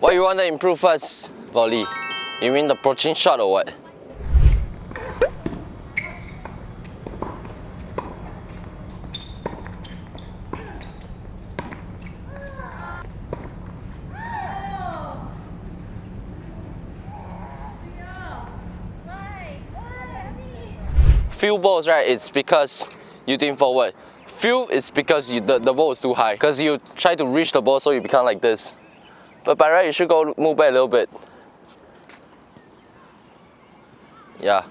What you want to improve first, volley? You mean the approaching shot or what? Few balls, right? It's because you think forward. Few is because you, the, the ball is too high. Because you try to reach the ball so you become like this. But by right, you should go move back a little bit. Yeah.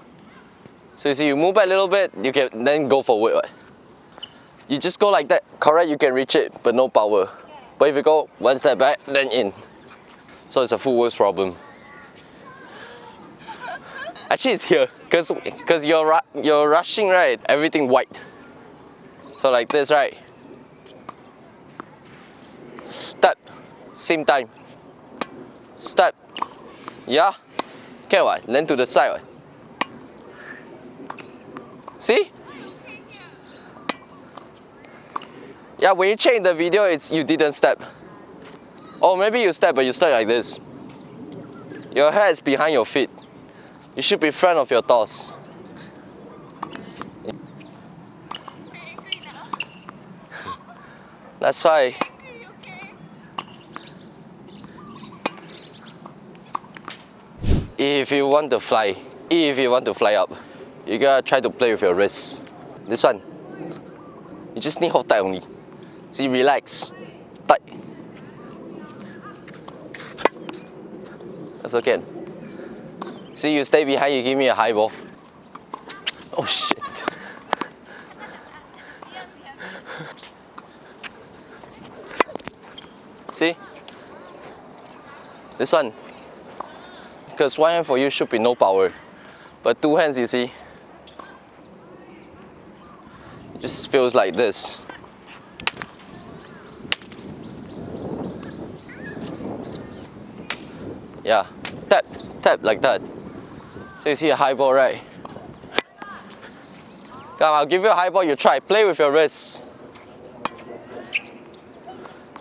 So you see, you move back a little bit, you can then go forward. You just go like that. Correct, you can reach it, but no power. But if you go one step back, then in. So it's a footwork problem. Actually, it's here, cause cause you're you're rushing right. Everything white. So like this, right? Step, same time. Step, yeah. Okay, what? Then to the side. What? See? Yeah, when you check the video, it's you didn't step. Or maybe you step, but you step like this. Your head is behind your feet. You should be front of your toes. That's why. If you want to fly, if you want to fly up, you gotta try to play with your wrist. This one, you just need hold tight only. See, relax, tight. That's okay. See, you stay behind, you give me a high ball. Oh shit. See? This one. Because one hand for you should be no power. But two hands, you see, it just feels like this. Yeah, tap, tap like that. So you see a high ball, right? Come, I'll give you a high ball, you try. Play with your wrists.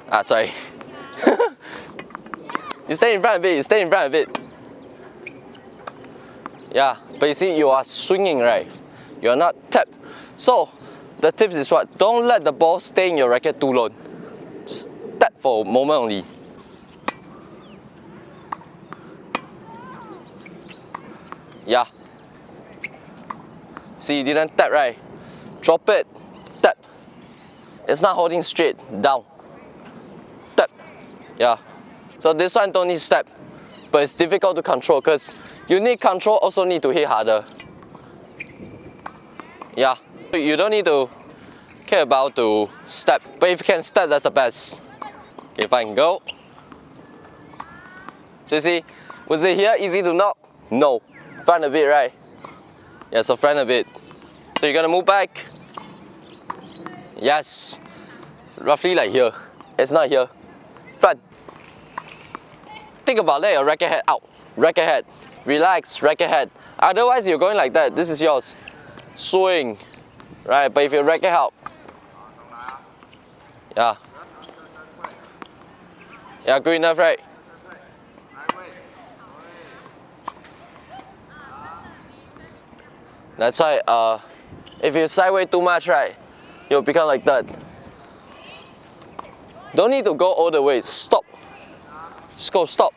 Ah, sorry. you stay in front of it, you stay in front of it. Yeah, but you see, you are swinging, right? You're not tapped. So, the tips is what? Don't let the ball stay in your racket too long. Just tap for a moment only. Yeah. See, you didn't tap, right? Drop it, tap. It's not holding straight, down. Tap. Yeah. So this one don't need step, but it's difficult to control because you need control, also need to hit harder. Yeah. You don't need to care about to step, but if you can step, that's the best. Okay, fine, go. So you see, was it here easy to knock? No. Front a bit, right? Yeah, so front a bit. So you're gonna move back. Yes. Roughly like here. It's not here. Front. Think about let your racket head out. Racket head. Relax, racket head. Otherwise you're going like that. This is yours. Swing. Right, but if your racket out. Yeah. Yeah, good enough, right? That's why uh, if you sideways too much, right, you'll become like that. Don't need to go all the way, stop. Just go, stop.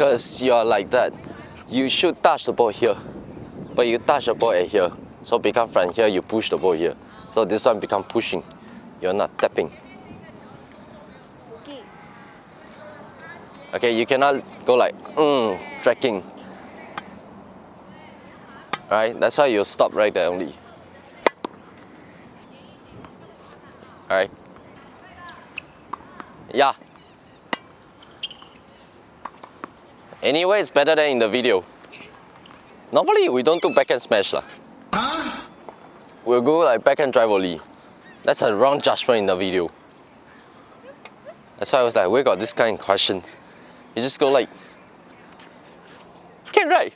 Because you're like that. You should touch the ball here. But you touch the ball at here. So become from here, you push the ball here. So this one become pushing. You're not tapping. Okay, you cannot go like, mm, tracking. Right, that's why you stop right there only. Alright. Yeah. Anyway, it's better than in the video. Normally, we don't do backhand smash. Lah. We'll go like backhand drive only. That's a wrong judgment in the video. That's why I was like, we got this kind of questions. You just go like, can right?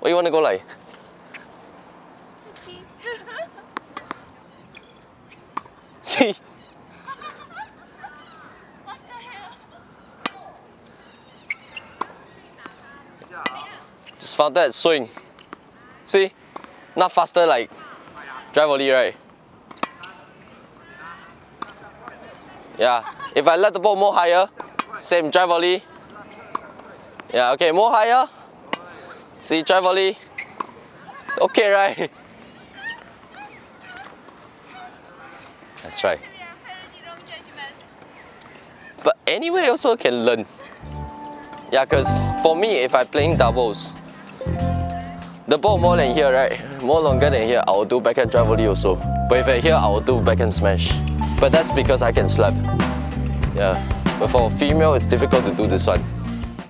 What you want to go like? See? Just found that swing. See? Not faster like drive volley, right? Yeah. If I let the ball more higher, same drive volley. Yeah, okay, more higher. See, drive volley. Okay, right? That's right. But anyway also can learn. Yeah, because for me, if I playing doubles, the ball more than here, right? More longer than here, I will do backhand drive volley also. But if I here, I will do backhand smash. But that's because I can slap. Yeah. But for female, it's difficult to do this one.